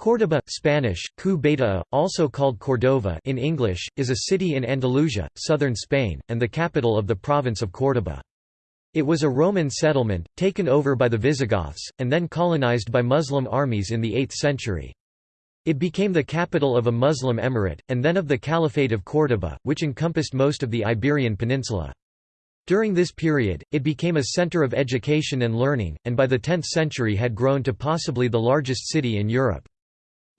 Córdoba Spanish, Cu Beta, also called Cordova in English, is a city in Andalusia, southern Spain, and the capital of the province of Córdoba. It was a Roman settlement, taken over by the Visigoths, and then colonized by Muslim armies in the 8th century. It became the capital of a Muslim emirate, and then of the Caliphate of Córdoba, which encompassed most of the Iberian Peninsula. During this period, it became a center of education and learning, and by the 10th century had grown to possibly the largest city in Europe.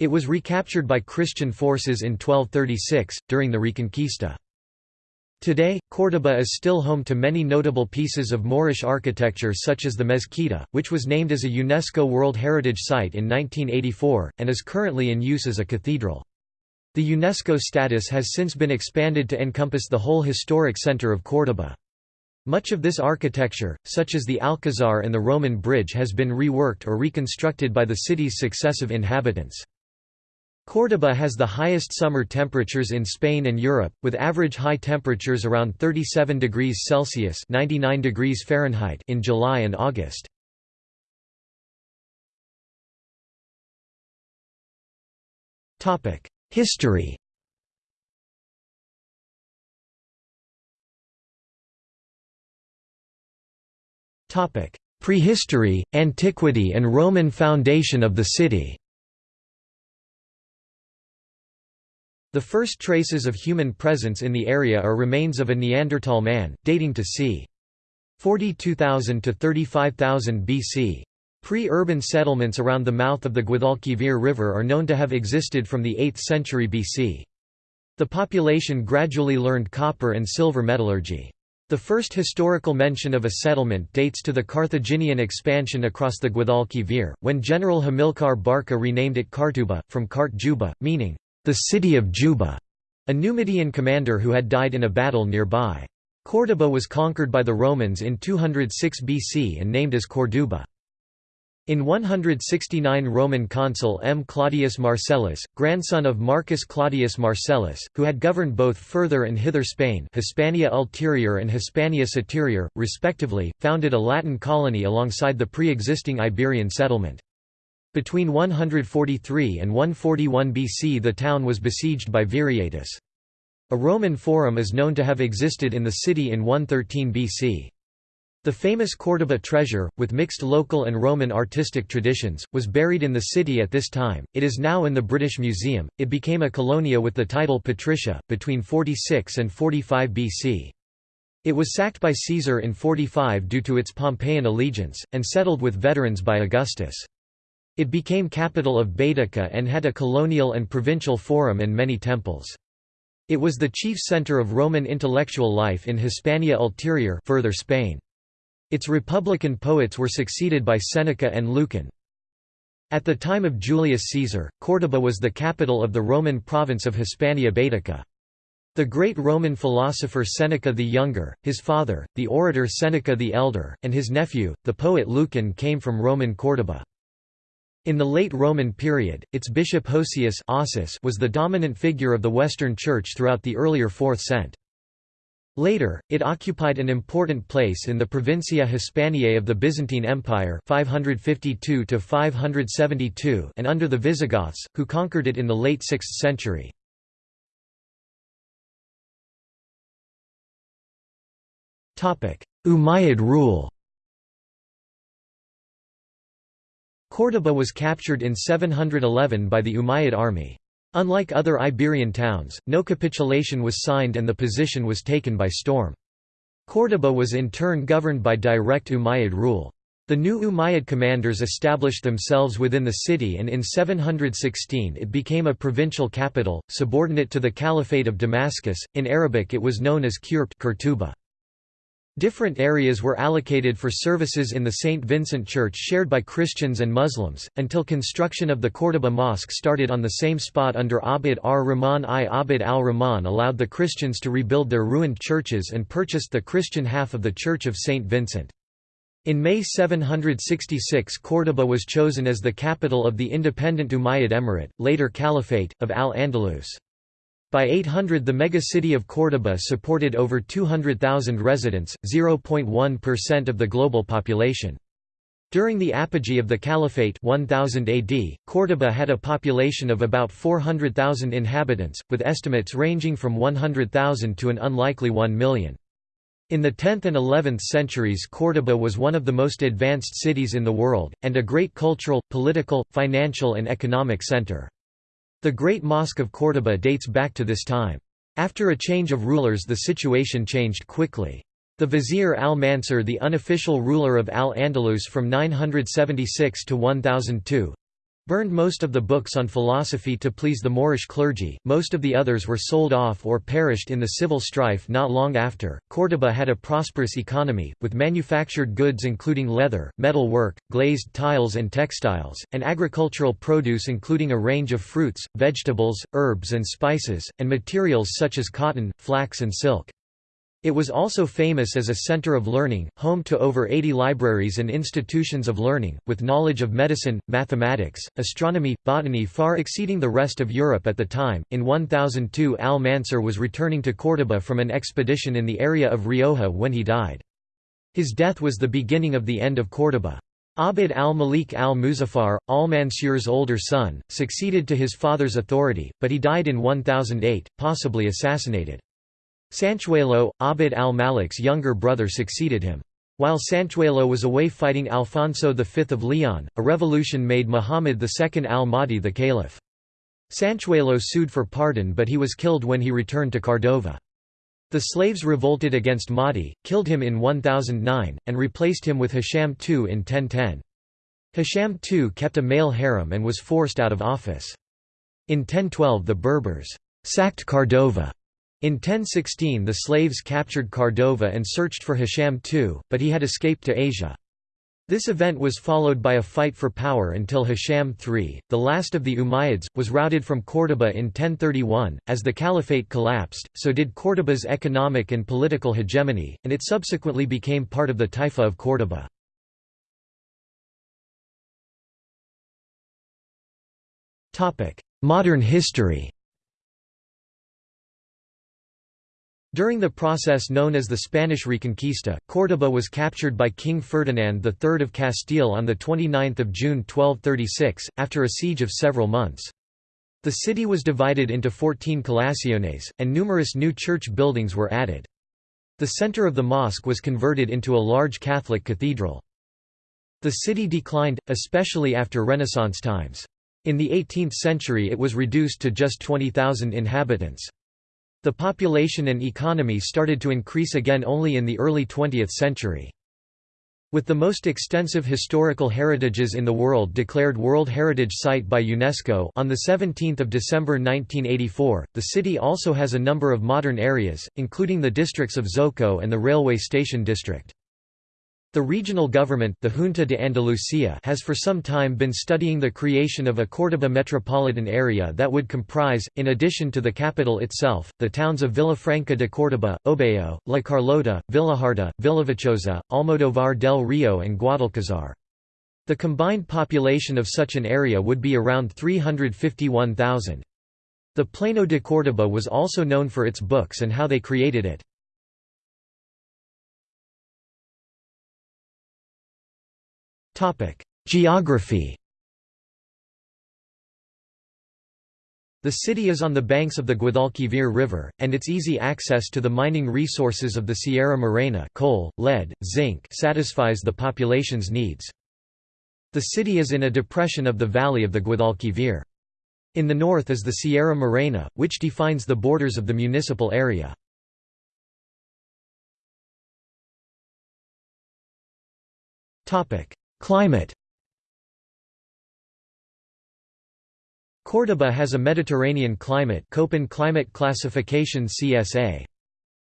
It was recaptured by Christian forces in 1236, during the Reconquista. Today, Córdoba is still home to many notable pieces of Moorish architecture such as the Mezquita, which was named as a UNESCO World Heritage Site in 1984, and is currently in use as a cathedral. The UNESCO status has since been expanded to encompass the whole historic center of Córdoba. Much of this architecture, such as the Alcazar and the Roman Bridge has been reworked or reconstructed by the city's successive inhabitants. Córdoba has the highest summer temperatures in Spain and Europe, with average high temperatures around 37 degrees Celsius (99 degrees Fahrenheit) in July and August. History. Prehistory, antiquity and Roman foundation of the city. The first traces of human presence in the area are remains of a Neanderthal man, dating to c. 42,000 to 35,000 BC. Pre-urban settlements around the mouth of the Guadalquivir River are known to have existed from the 8th century BC. The population gradually learned copper and silver metallurgy. The first historical mention of a settlement dates to the Carthaginian expansion across the Guadalquivir, when General Hamilcar Barca renamed it Cartuba, from Cart Juba, meaning, the city of Juba, a Numidian commander who had died in a battle nearby. Córdoba was conquered by the Romans in 206 BC and named as Corduba. In 169 Roman consul M. Claudius Marcellus, grandson of Marcus Claudius Marcellus, who had governed both further and hither Spain Hispania Ulterior and Hispania Superior, respectively, founded a Latin colony alongside the pre-existing Iberian settlement. Between 143 and 141 BC the town was besieged by Viriatus. A Roman forum is known to have existed in the city in 113 BC. The famous Córdoba treasure, with mixed local and Roman artistic traditions, was buried in the city at this time. It is now in the British Museum. It became a colonia with the title Patricia, between 46 and 45 BC. It was sacked by Caesar in 45 due to its Pompeian allegiance, and settled with veterans by Augustus. It became capital of Baetica and had a colonial and provincial forum and many temples. It was the chief center of Roman intellectual life in Hispania Ulterior further Spain. Its republican poets were succeeded by Seneca and Lucan. At the time of Julius Caesar, Córdoba was the capital of the Roman province of Hispania Baetica. The great Roman philosopher Seneca the Younger, his father, the orator Seneca the Elder, and his nephew, the poet Lucan came from Roman Córdoba. In the late Roman period, its bishop Hosius was the dominant figure of the Western Church throughout the earlier 4th cent. Later, it occupied an important place in the Provincia Hispaniae of the Byzantine Empire 552 and under the Visigoths, who conquered it in the late 6th century. Umayyad rule Córdoba was captured in 711 by the Umayyad army. Unlike other Iberian towns, no capitulation was signed and the position was taken by storm. Córdoba was in turn governed by direct Umayyad rule. The new Umayyad commanders established themselves within the city and in 716 it became a provincial capital, subordinate to the Caliphate of Damascus. In Arabic it was known as Qurbt Different areas were allocated for services in the St. Vincent Church shared by Christians and Muslims, until construction of the Córdoba Mosque started on the same spot under Abd ar-Rahman I. Abd al-Rahman allowed the Christians to rebuild their ruined churches and purchased the Christian half of the Church of St. Vincent. In May 766 Córdoba was chosen as the capital of the independent Umayyad Emirate, later Caliphate, of Al-Andalus. By 800 the megacity of Córdoba supported over 200,000 residents, 0.1% of the global population. During the apogee of the Caliphate 1000 AD, Córdoba had a population of about 400,000 inhabitants, with estimates ranging from 100,000 to an unlikely 1 million. In the 10th and 11th centuries Córdoba was one of the most advanced cities in the world, and a great cultural, political, financial and economic center. The Great Mosque of Córdoba dates back to this time. After a change of rulers the situation changed quickly. The vizier al-Mansur the unofficial ruler of al-Andalus from 976 to 1002, burned most of the books on philosophy to please the Moorish clergy, most of the others were sold off or perished in the civil strife not long after. Córdoba had a prosperous economy, with manufactured goods including leather, metal work, glazed tiles and textiles, and agricultural produce including a range of fruits, vegetables, herbs and spices, and materials such as cotton, flax and silk. It was also famous as a center of learning, home to over 80 libraries and institutions of learning, with knowledge of medicine, mathematics, astronomy, botany far exceeding the rest of Europe at the time. In 1002, Al Mansur was returning to Córdoba from an expedition in the area of Rioja when he died. His death was the beginning of the end of Córdoba. Abd al-Malik al-Muzaffar, al-Mansur's older son, succeeded to his father's authority, but he died in 1008, possibly assassinated. Sanchuelo, Abd al-Malik's younger brother succeeded him. While Sanchuelo was away fighting Alfonso V of Leon, a revolution made Muhammad II al-Mahdi the caliph. Sanchuelo sued for pardon but he was killed when he returned to Cardova. The slaves revolted against Mahdi, killed him in 1009, and replaced him with Hisham II in 1010. Hisham II kept a male harem and was forced out of office. In 1012 the Berbers sacked Cardova in 1016 the slaves captured Cardova and searched for Hisham II, but he had escaped to Asia. This event was followed by a fight for power until Hisham III, the last of the Umayyads, was routed from Córdoba in 1031. As the caliphate collapsed, so did Córdoba's economic and political hegemony, and it subsequently became part of the Taifa of Córdoba. Modern history During the process known as the Spanish Reconquista, Córdoba was captured by King Ferdinand III of Castile on 29 June 1236, after a siege of several months. The city was divided into 14 colaciones, and numerous new church buildings were added. The center of the mosque was converted into a large Catholic cathedral. The city declined, especially after Renaissance times. In the 18th century it was reduced to just 20,000 inhabitants. The population and economy started to increase again only in the early 20th century. With the most extensive historical heritages in the world declared World Heritage Site by UNESCO on 17 December 1984, the city also has a number of modern areas, including the districts of Zoco and the railway station district. The regional government the Junta de Andalucía has for some time been studying the creation of a Córdoba metropolitan area that would comprise, in addition to the capital itself, the towns of Villafranca de Córdoba, Obejo, La Carlota, Villaharta, Villaviciosa, Almodóvar del Rio and Guadalcazar. The combined population of such an area would be around 351,000. The Plano de Córdoba was also known for its books and how they created it. Geography The city is on the banks of the Guadalquivir River, and its easy access to the mining resources of the Sierra Morena coal, lead, zinc satisfies the population's needs. The city is in a depression of the valley of the Guadalquivir. In the north is the Sierra Morena, which defines the borders of the municipal area. Climate Córdoba has a Mediterranean climate Köppen climate classification CSA.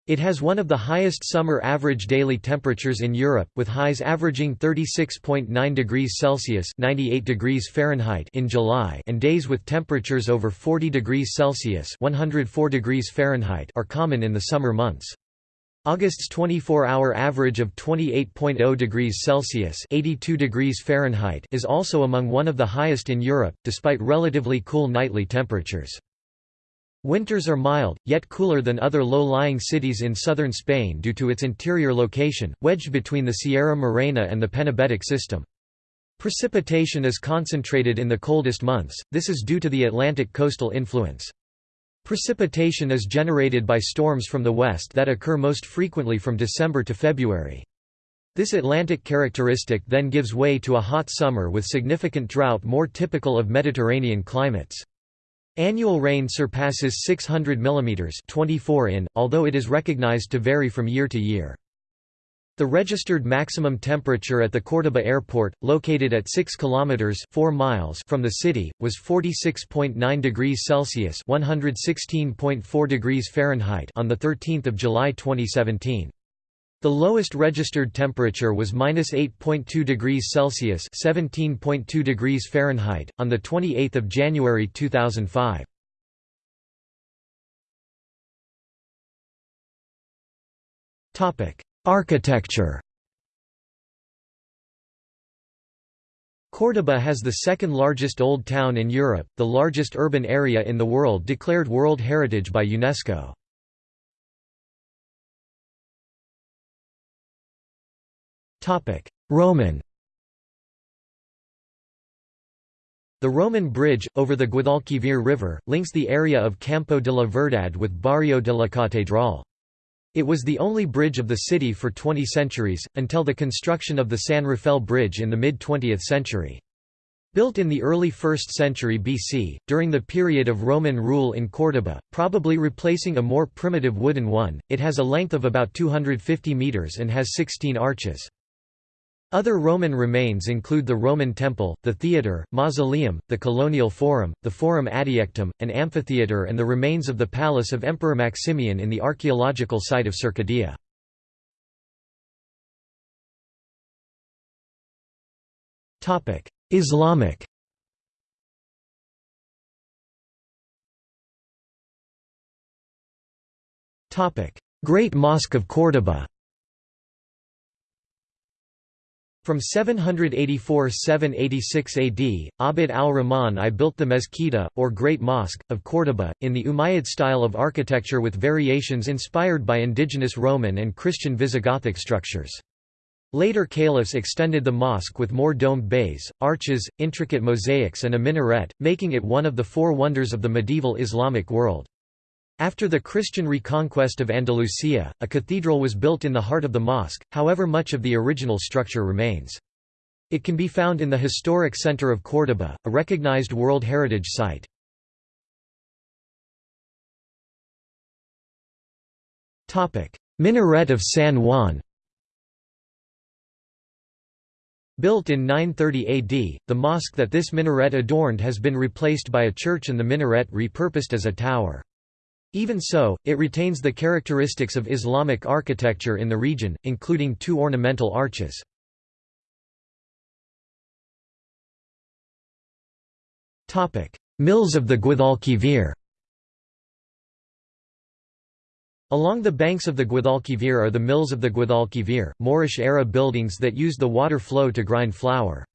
It has one of the highest summer average daily temperatures in Europe, with highs averaging 36.9 degrees Celsius (98 degrees Fahrenheit) in July, and days with temperatures over 40 degrees Celsius (104 degrees Fahrenheit) are common in the summer months. August's 24-hour average of 28.0 degrees Celsius (82 degrees Fahrenheit) is also among one of the highest in Europe, despite relatively cool nightly temperatures. Winters are mild, yet cooler than other low-lying cities in southern Spain due to its interior location, wedged between the Sierra Morena and the Penibetic system. Precipitation is concentrated in the coldest months, this is due to the Atlantic coastal influence. Precipitation is generated by storms from the west that occur most frequently from December to February. This Atlantic characteristic then gives way to a hot summer with significant drought more typical of Mediterranean climates. Annual rain surpasses 600 mm 24 in, although it is recognized to vary from year to year. The registered maximum temperature at the Córdoba airport, located at 6 kilometers 4 miles from the city, was 46.9 degrees Celsius (116.4 degrees Fahrenheit) on the 13th of July 2017. The lowest registered temperature was -8.2 degrees Celsius (17.2 degrees Fahrenheit) on the 28th of January 2005. Topic: Architecture Córdoba has the second largest old town in Europe, the largest urban area in the world declared World Heritage by UNESCO. Roman The Roman bridge, over the Guadalquivir River, links the area of Campo de la Verdad with Barrio de la Catedral. It was the only bridge of the city for 20 centuries, until the construction of the San Rafael Bridge in the mid-20th century. Built in the early 1st century BC, during the period of Roman rule in Córdoba, probably replacing a more primitive wooden one, it has a length of about 250 metres and has 16 arches. Other Roman remains include the Roman Temple, the Theatre, Mausoleum, the Colonial Forum, the Forum Adiectum, an amphitheatre and the remains of the palace of Emperor Maximian in the archaeological site of Cercadilla. Islamic Great Mosque of Córdoba From 784–786 AD, Abd al-Rahman I built the Mezquita, or Great Mosque, of Córdoba, in the Umayyad style of architecture with variations inspired by indigenous Roman and Christian Visigothic structures. Later caliphs extended the mosque with more domed bays, arches, intricate mosaics and a minaret, making it one of the four wonders of the medieval Islamic world. After the Christian reconquest of Andalusia, a cathedral was built in the heart of the mosque, however much of the original structure remains. It can be found in the historic center of Córdoba, a recognized World Heritage Site. Minaret of San Juan Built in 930 AD, the mosque that this minaret adorned has been replaced by a church and the minaret repurposed as a tower. Even so, it retains the characteristics of Islamic architecture in the region, including two ornamental arches. Mills of the Guadalquivir Along the banks of the Guadalquivir are the mills of the Guadalquivir, Moorish-era buildings that used the water flow to grind flour.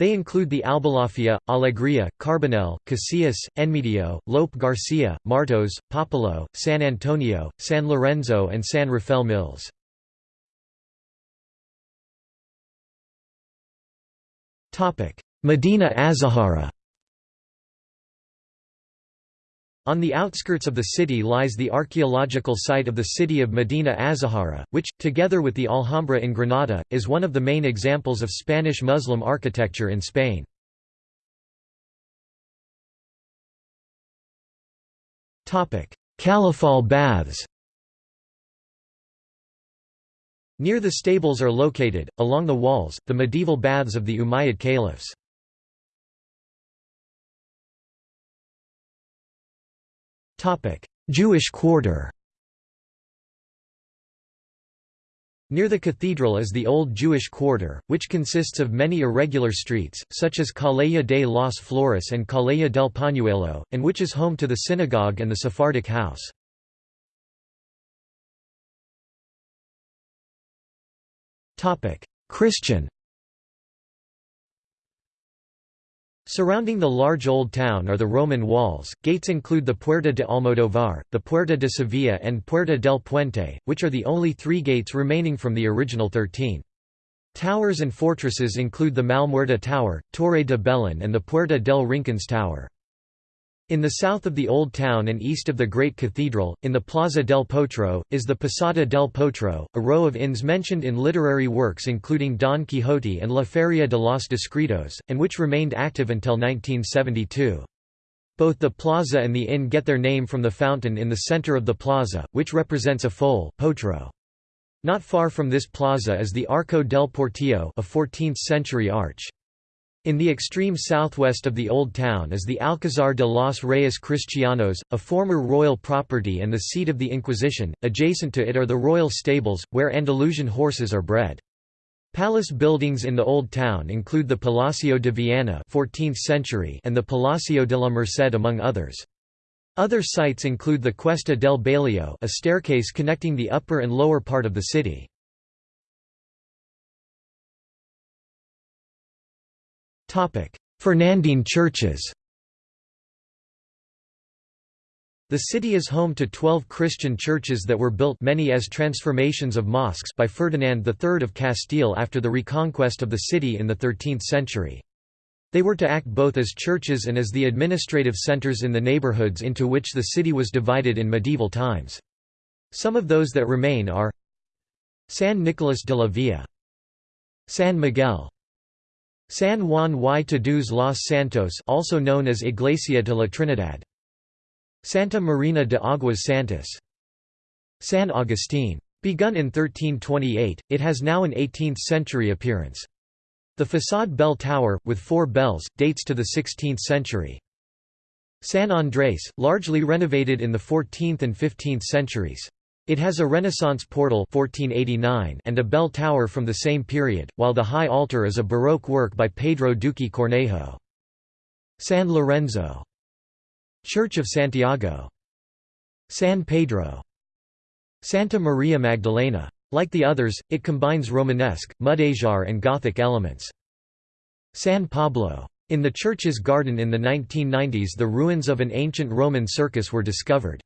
They include the Albolafia, Alegria, Carbonell, Casillas, Enmedio, Lope Garcia, Martos, Popolo, San Antonio, San Lorenzo and San Rafael Mills. Medina Azahara On the outskirts of the city lies the archaeological site of the city of Medina Azahara, which, together with the Alhambra in Granada, is one of the main examples of Spanish Muslim architecture in Spain. Caliphal Baths Near the stables are located, along the walls, the medieval baths of the Umayyad caliphs. Jewish quarter. Near the cathedral is the Old Jewish Quarter, which consists of many irregular streets, such as Calleja de las Flores and Calleja del Pañuelo, and which is home to the synagogue and the Sephardic house. Christian Surrounding the large old town are the Roman walls. Gates include the Puerta de Almodovar, the Puerta de Sevilla, and Puerta del Puente, which are the only three gates remaining from the original thirteen. Towers and fortresses include the Malmuerta Tower, Torre de Belén and the Puerta del Rincons Tower. In the south of the Old Town and east of the Great Cathedral, in the Plaza del Potro, is the Posada del Potro, a row of inns mentioned in literary works including Don Quixote and La Feria de los Discretos, and which remained active until 1972. Both the plaza and the inn get their name from the fountain in the center of the plaza, which represents a foal potro. Not far from this plaza is the Arco del Portillo a 14th-century arch. In the extreme southwest of the Old Town is the Alcázar de los Reyes Cristianos, a former royal property and the seat of the Inquisition. Adjacent to it are the royal stables, where Andalusian horses are bred. Palace buildings in the Old Town include the Palacio de Viana 14th century and the Palacio de la Merced among others. Other sites include the Cuesta del Bailío a staircase connecting the upper and lower part of the city. Fernandine churches The city is home to 12 Christian churches that were built many as transformations of mosques by Ferdinand III of Castile after the reconquest of the city in the 13th century. They were to act both as churches and as the administrative centers in the neighborhoods into which the city was divided in medieval times. Some of those that remain are San Nicolas de la Villa San Miguel San Juan y Todos los Santos also known as Iglesia de la Trinidad. Santa Marina de Aguas Santas. San Agustin. Begun in 1328, it has now an 18th-century appearance. The façade bell tower, with four bells, dates to the 16th century. San Andrés, largely renovated in the 14th and 15th centuries. It has a Renaissance portal 1489 and a bell tower from the same period, while the high altar is a Baroque work by Pedro Duque Cornejo. San Lorenzo. Church of Santiago. San Pedro. Santa Maria Magdalena. Like the others, it combines Romanesque, Mudejar and Gothic elements. San Pablo. In the church's garden in the 1990s the ruins of an ancient Roman circus were discovered.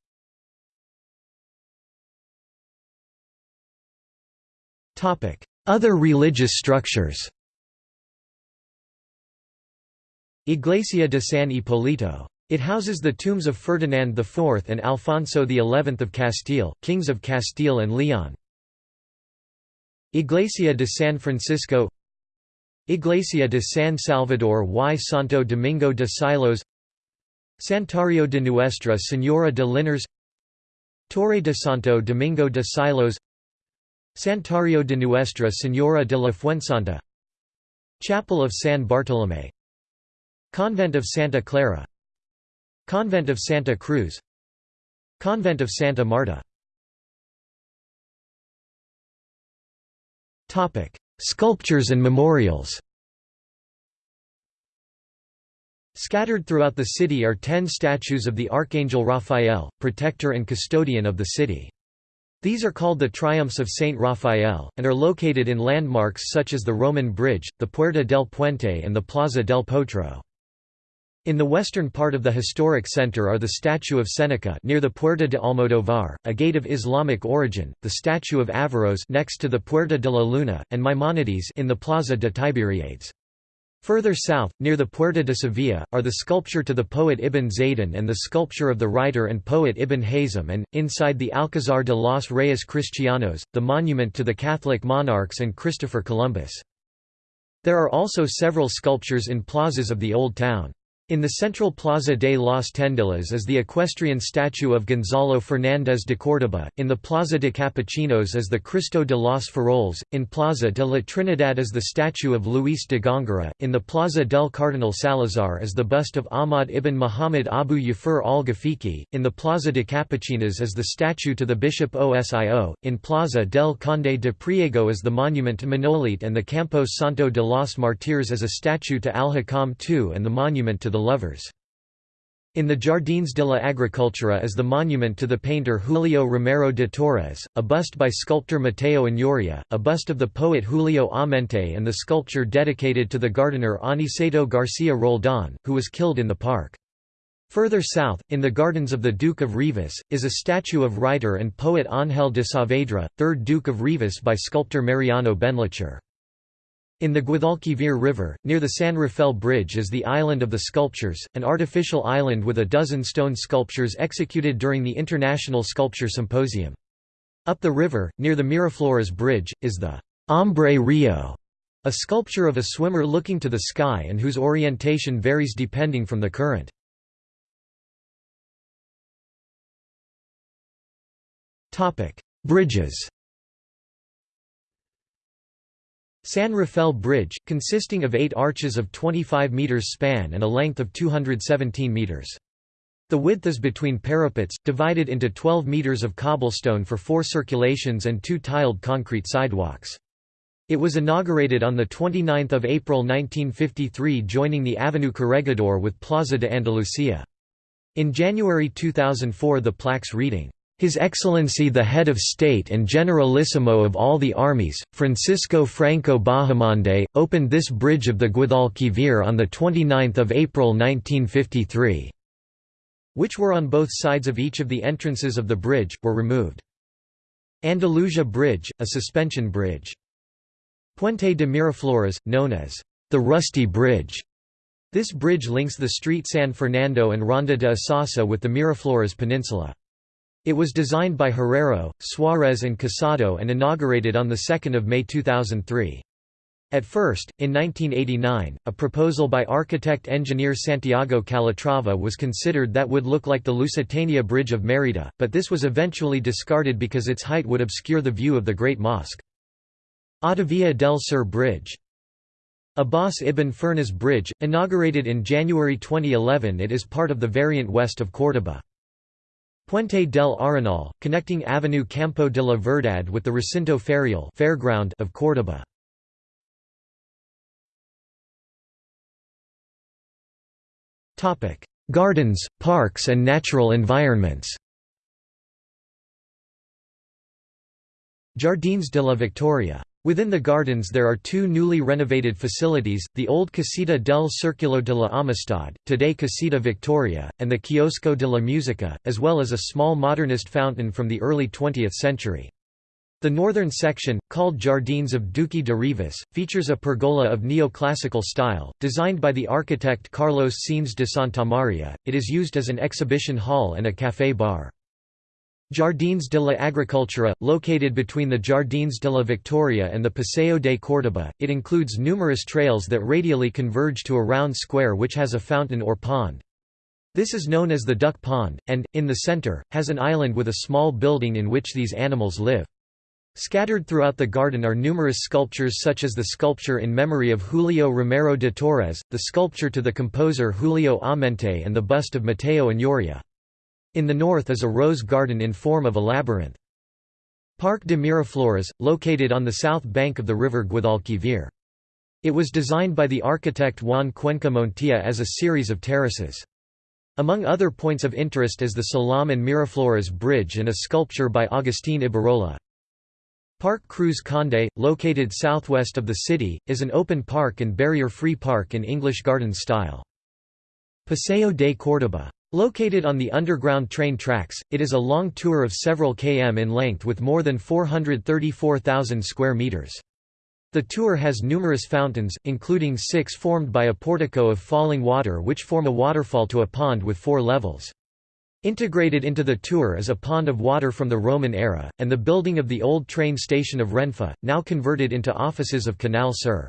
Other religious structures Iglesia de San Hipólito. It houses the tombs of Ferdinand IV and Alfonso XI of Castile, kings of Castile and Leon. Iglesia de San Francisco Iglesia de San Salvador y Santo Domingo de Silos Santuario de Nuestra Señora de Linares Torre de Santo Domingo de Silos Santuario de Nuestra Señora de la Fuensanta Chapel of San Bartolomé Convent of Santa Clara Convent of Santa Cruz Convent of Santa Marta Sculptures and memorials Scattered throughout the city are ten statues of the Archangel Raphael, protector and custodian of the city. These are called the Triumphs of Saint Raphael, and are located in landmarks such as the Roman Bridge, the Puerta del Puente and the Plaza del Potro. In the western part of the historic center are the statue of Seneca near the Puerta de Almodovar, a gate of Islamic origin, the statue of Averroes next to the Puerta de la Luna, and Maimonides in the Plaza de Tiberiades. Further south, near the Puerta de Sevilla, are the sculpture to the poet Ibn Zaydún and the sculpture of the writer and poet Ibn Hazm and, inside the Alcázar de los Reyes Cristianos, the monument to the Catholic monarchs and Christopher Columbus. There are also several sculptures in plazas of the Old Town. In the central Plaza de las Tendilas is the equestrian statue of Gonzalo Fernández de Córdoba, in the Plaza de Capuchinos is the Cristo de los Faroles, in Plaza de la Trinidad is the statue of Luis de Góngora, in the Plaza del Cardinal Salazar is the bust of Ahmad ibn Muhammad Abu Yafur al-Ghafiqi, in the Plaza de Capuchinas is the statue to the Bishop Osio, in Plaza del Conde de Priego is the monument to Manolete and the Campo Santo de los Martires is a statue to Al-Hakam II and the monument to the lovers. In the Jardins de la Agricultura is the monument to the painter Julio Romero de Torres, a bust by sculptor Mateo Inurria, a bust of the poet Julio Amenté and the sculpture dedicated to the gardener Aniceto Garcia Roldan, who was killed in the park. Further south, in the gardens of the Duke of Rivas, is a statue of writer and poet Ángel de Saavedra, 3rd Duke of Rivas by sculptor Mariano Benlliure. In the Guadalquivir River, near the San Rafael Bridge is the Island of the Sculptures, an artificial island with a dozen stone sculptures executed during the International Sculpture Symposium. Up the river, near the Miraflores Bridge, is the Hombre Rio, a sculpture of a swimmer looking to the sky and whose orientation varies depending from the current. Bridges San Rafael Bridge, consisting of eight arches of 25 metres span and a length of 217 metres. The width is between parapets, divided into 12 metres of cobblestone for four circulations and two tiled concrete sidewalks. It was inaugurated on 29 April 1953 joining the Avenue Corregidor with Plaza de Andalucía. In January 2004 the plaques reading, his Excellency the Head of State and Generalissimo of all the armies, Francisco Franco Bahamonde, opened this bridge of the Guadalquivir on 29 April 1953. Which were on both sides of each of the entrances of the bridge, were removed. Andalusia Bridge, a suspension bridge. Puente de Miraflores, known as the Rusty Bridge. This bridge links the street San Fernando and Ronda de Isasa with the Miraflores Peninsula. It was designed by Herrero, Suarez and Casado and inaugurated on 2 May 2003. At first, in 1989, a proposal by architect-engineer Santiago Calatrava was considered that would look like the Lusitania Bridge of Mérida, but this was eventually discarded because its height would obscure the view of the Great Mosque. Autovia del Sur Bridge Abbas ibn Firnas Bridge, inaugurated in January 2011 it is part of the variant west of Córdoba. Puente del Arenal, connecting Avenue Campo de la Verdad with the Recinto Ferial fairground of Córdoba. Gardens, parks and natural environments Jardines de la Victoria Within the gardens there are two newly renovated facilities, the old Casita del Circulo de la Amistad, today Casita Victoria, and the Kiosco de la Musica, as well as a small modernist fountain from the early 20th century. The northern section, called Jardines of Duque de Rivas, features a pergola of neoclassical style, designed by the architect Carlos Sáenz de Santamaría. It is used as an exhibition hall and a café bar. Jardins de la Agricultura, located between the Jardines de la Victoria and the Paseo de Córdoba, it includes numerous trails that radially converge to a round square which has a fountain or pond. This is known as the Duck Pond, and, in the center, has an island with a small building in which these animals live. Scattered throughout the garden are numerous sculptures such as the sculpture in memory of Julio Romero de Torres, the sculpture to the composer Julio Amenté and the bust of Mateo Inurria. In the north is a rose garden in form of a labyrinth. Parc de Miraflores, located on the south bank of the river Guadalquivir. It was designed by the architect Juan Cuenca Montilla as a series of terraces. Among other points of interest is the Salam and Miraflores Bridge and a sculpture by Agustín Ibarrola. Parc Cruz Conde, located southwest of the city, is an open park and barrier-free park in English garden style. Paseo de Córdoba Located on the underground train tracks, it is a long tour of several km in length with more than 434,000 square meters. The tour has numerous fountains, including six formed by a portico of falling water which form a waterfall to a pond with four levels. Integrated into the tour is a pond of water from the Roman era, and the building of the old train station of Renfe, now converted into offices of Canal Sur.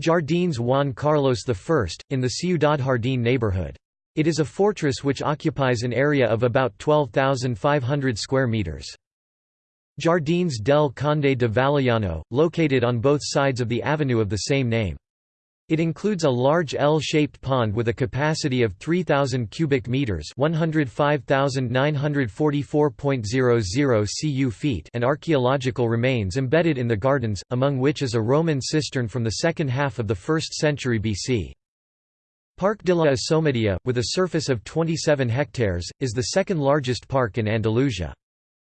Jardines Juan Carlos I, in the Ciudad Jardín neighborhood. It is a fortress which occupies an area of about 12,500 square meters. Jardins del Conde de Vallellano, located on both sides of the avenue of the same name. It includes a large L-shaped pond with a capacity of 3000 cubic meters, 105,944.00 cu feet, and archaeological remains embedded in the gardens, among which is a Roman cistern from the second half of the 1st century BC. Parc de la Asomadilla, with a surface of 27 hectares, is the second largest park in Andalusia.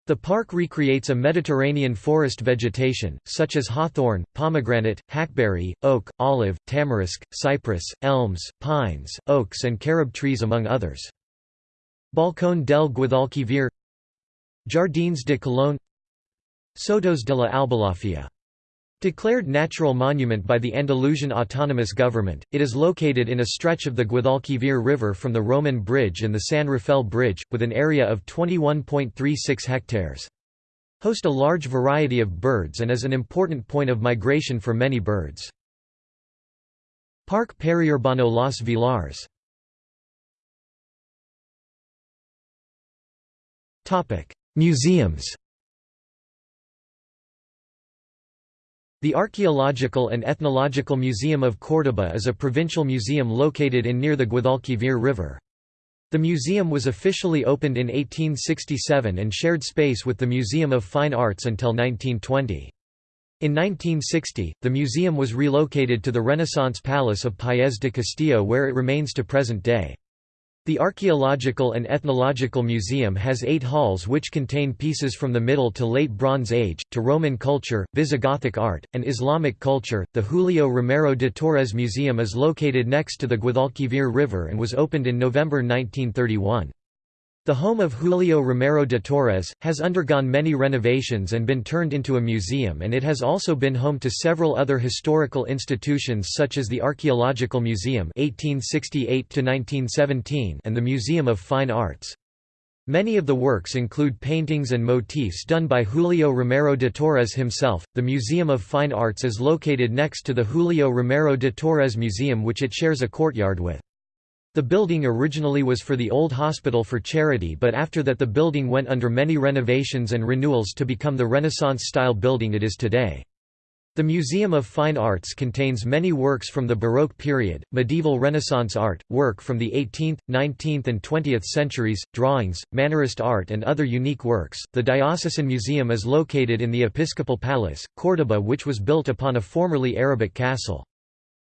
The park recreates a Mediterranean forest vegetation, such as hawthorn, pomegranate, hackberry, oak, olive, tamarisk, cypress, elms, pines, oaks and carob trees among others. Balcón del Guadalquivir Jardines de Colón Sotos de la Albolafia Declared natural monument by the Andalusian Autonomous Government, it is located in a stretch of the Guadalquivir River from the Roman Bridge and the San Rafael Bridge, with an area of 21.36 hectares. Host a large variety of birds and is an important point of migration for many birds. Parque Periurbano Los Vilars Museums The Archaeological and Ethnological Museum of Córdoba is a provincial museum located in near the Guadalquivir River. The museum was officially opened in 1867 and shared space with the Museum of Fine Arts until 1920. In 1960, the museum was relocated to the Renaissance Palace of Paez de Castillo where it remains to present day. The Archaeological and Ethnological Museum has eight halls which contain pieces from the Middle to Late Bronze Age, to Roman culture, Visigothic art, and Islamic culture. The Julio Romero de Torres Museum is located next to the Guadalquivir River and was opened in November 1931. The home of Julio Romero de Torres, has undergone many renovations and been turned into a museum and it has also been home to several other historical institutions such as the Archaeological Museum 1868 and the Museum of Fine Arts. Many of the works include paintings and motifs done by Julio Romero de Torres himself. The Museum of Fine Arts is located next to the Julio Romero de Torres Museum which it shares a courtyard with. The building originally was for the old hospital for charity but after that the building went under many renovations and renewals to become the Renaissance-style building it is today. The Museum of Fine Arts contains many works from the Baroque period, medieval Renaissance art, work from the 18th, 19th, and 20th centuries, drawings, Mannerist art, and other unique works. The Diocesan Museum is located in the Episcopal Palace, Córdoba, which was built upon a formerly Arabic castle.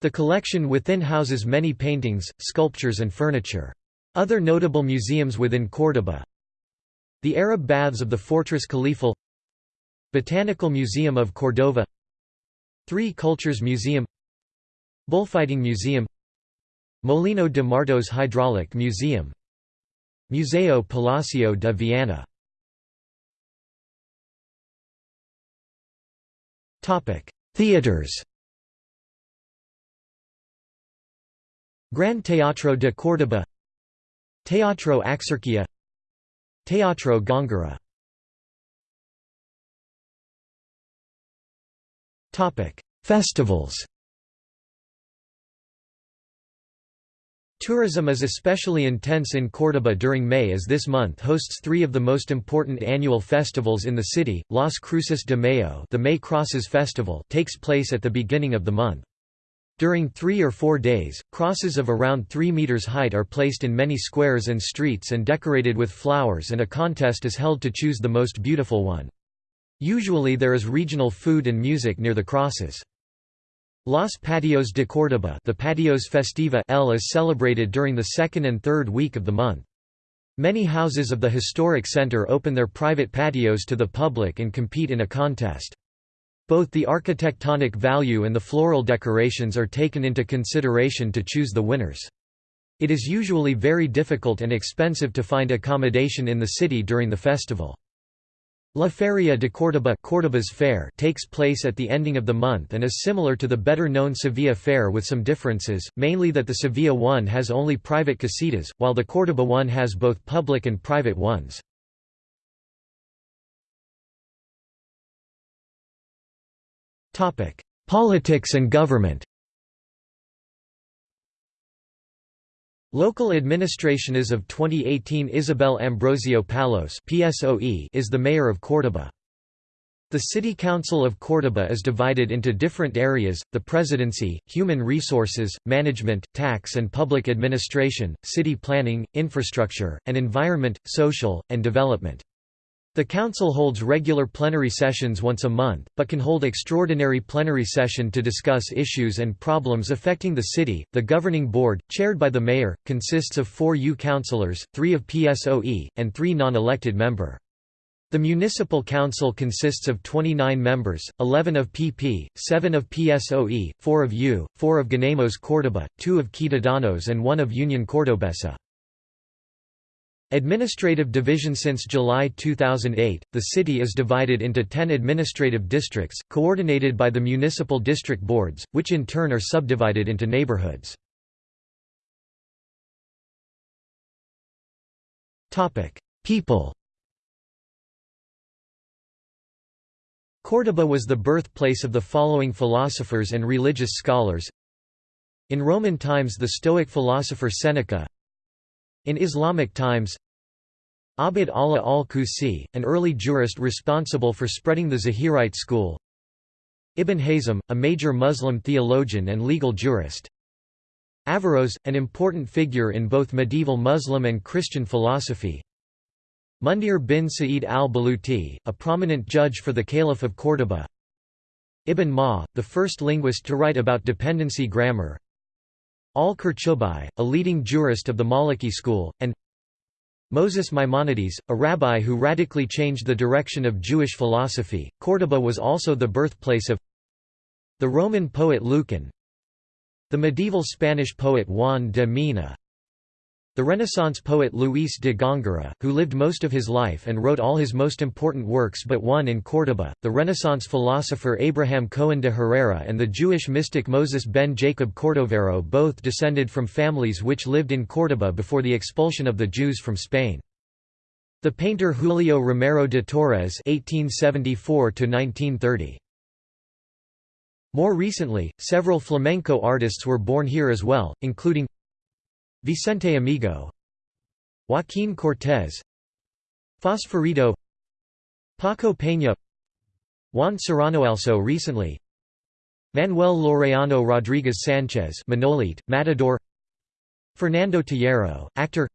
The collection within houses many paintings, sculptures and furniture. Other notable museums within Córdoba The Arab Baths of the Fortress Khalifal Botanical Museum of Cordova Three Cultures Museum. Bullfighting Museum. Molino de Martos Hydraulic Museum. Museo Palacio de Viana Theaters Gran Teatro de Córdoba Teatro Axarquía Teatro Góngora Festivals Tourism is especially intense in Córdoba during May as this month hosts three of the most important annual festivals in the city. Las Cruces de Mayo the May Crosses Festival takes place at the beginning of the month. During three or four days, crosses of around 3 meters height are placed in many squares and streets and decorated with flowers and a contest is held to choose the most beautiful one. Usually there is regional food and music near the crosses. Los Patios de Córdoba the Patios Festiva L is celebrated during the second and third week of the month. Many houses of the historic center open their private patios to the public and compete in a contest. Both the architectonic value and the floral decorations are taken into consideration to choose the winners. It is usually very difficult and expensive to find accommodation in the city during the festival. La Feria de Córdoba Córdoba's fair takes place at the ending of the month and is similar to the better-known Sevilla fair with some differences, mainly that the Sevilla one has only private casitas, while the Córdoba one has both public and private ones. Politics and government Local administration as of 2018 Isabel Ambrosio Palos PSOE is the mayor of Córdoba. The City Council of Córdoba is divided into different areas, the presidency, human resources, management, tax and public administration, city planning, infrastructure, and environment, social, and development. The Council holds regular plenary sessions once a month, but can hold extraordinary plenary session to discuss issues and problems affecting the city. The governing board, chaired by the mayor, consists of four U councillors, three of PSOE, and three non-elected member. The municipal council consists of 29 members, 11 of PP, 7 of PSOE, 4 of U, 4 of Ganemos Córdoba, 2 of Ciudadanos and 1 of Union Cordobesa. Administrative division Since July 2008, the city is divided into 10 administrative districts, coordinated by the municipal district boards, which in turn are subdivided into neighborhoods. People Córdoba was the birthplace of the following philosophers and religious scholars In Roman times the Stoic philosopher Seneca In Islamic times Abd Allah al-Qusi, an early jurist responsible for spreading the Zahirite school Ibn Hazm, a major Muslim theologian and legal jurist Averroes, an important figure in both medieval Muslim and Christian philosophy Mundir bin Sa'id al-Balluti, a prominent judge for the Caliph of Córdoba Ibn Ma, the first linguist to write about dependency grammar Al-Qurtubi, a leading jurist of the Maliki school, and Moses Maimonides, a rabbi who radically changed the direction of Jewish philosophy. Córdoba was also the birthplace of the Roman poet Lucan, the medieval Spanish poet Juan de Mena, the Renaissance poet Luis de Góngora, who lived most of his life and wrote all his most important works but one in Córdoba, the Renaissance philosopher Abraham Cohen de Herrera and the Jewish mystic Moses ben Jacob Cordovero both descended from families which lived in Córdoba before the expulsion of the Jews from Spain. The painter Julio Romero de Torres (1874–1930). More recently, several flamenco artists were born here as well, including Vicente Amigo Joaquín Cortés Fosforito Paco Peña Juan Serrano also recently Manuel Laureano Rodríguez Sánchez Manolete, Matador Fernando Tejero, actor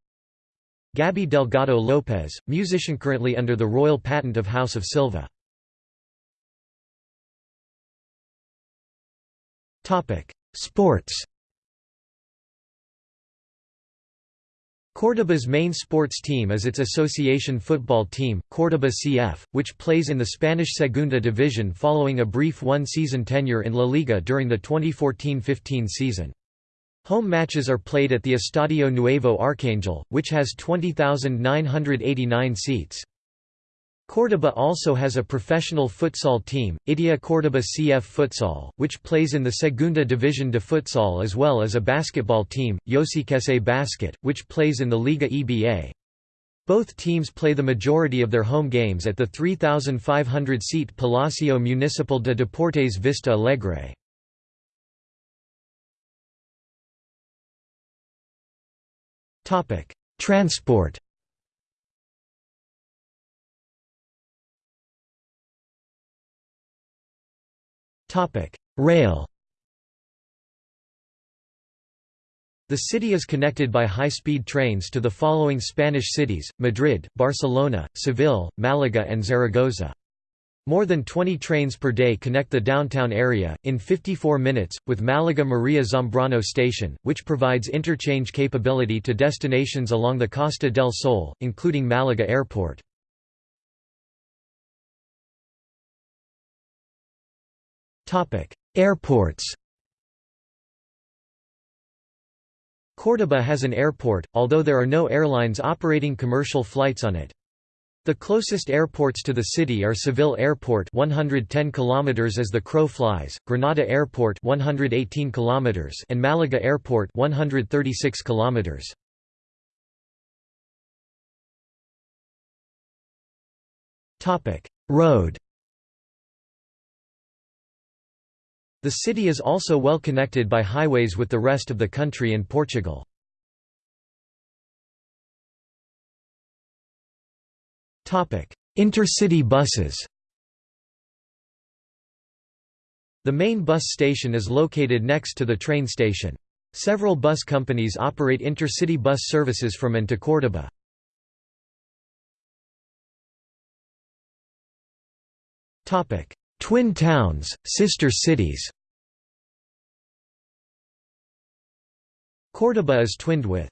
Gaby Delgado López, musician currently under the royal patent of House of Silva. Sports Córdoba's main sports team is its association football team, Córdoba CF, which plays in the Spanish Segunda Division following a brief one-season tenure in La Liga during the 2014–15 season. Home matches are played at the Estadio Nuevo Arcangel, which has 20,989 seats. Córdoba also has a professional futsal team, Idia Córdoba CF Futsal, which plays in the Segunda División de Futsal as well as a basketball team, Yosikese Basket, which plays in the Liga EBA. Both teams play the majority of their home games at the 3,500-seat Palacio Municipal de Deportes Vista Alegre. Transport Rail The city is connected by high-speed trains to the following Spanish cities, Madrid, Barcelona, Seville, Malaga and Zaragoza. More than 20 trains per day connect the downtown area, in 54 minutes, with Malaga Maria Zambrano station, which provides interchange capability to destinations along the Costa del Sol, including Malaga Airport. Airports Córdoba has an airport, although there are no airlines operating commercial flights on it. The closest airports to the city are Seville Airport 110 km as the crow flies, Granada Airport 118 km and Malaga Airport 136 km. Topic: Road The city is also well connected by highways with the rest of the country and Portugal. Intercity buses The main bus station is located next to the train station. Several bus companies operate intercity bus services from and to Córdoba. Twin towns, sister cities. Córdoba is twinned with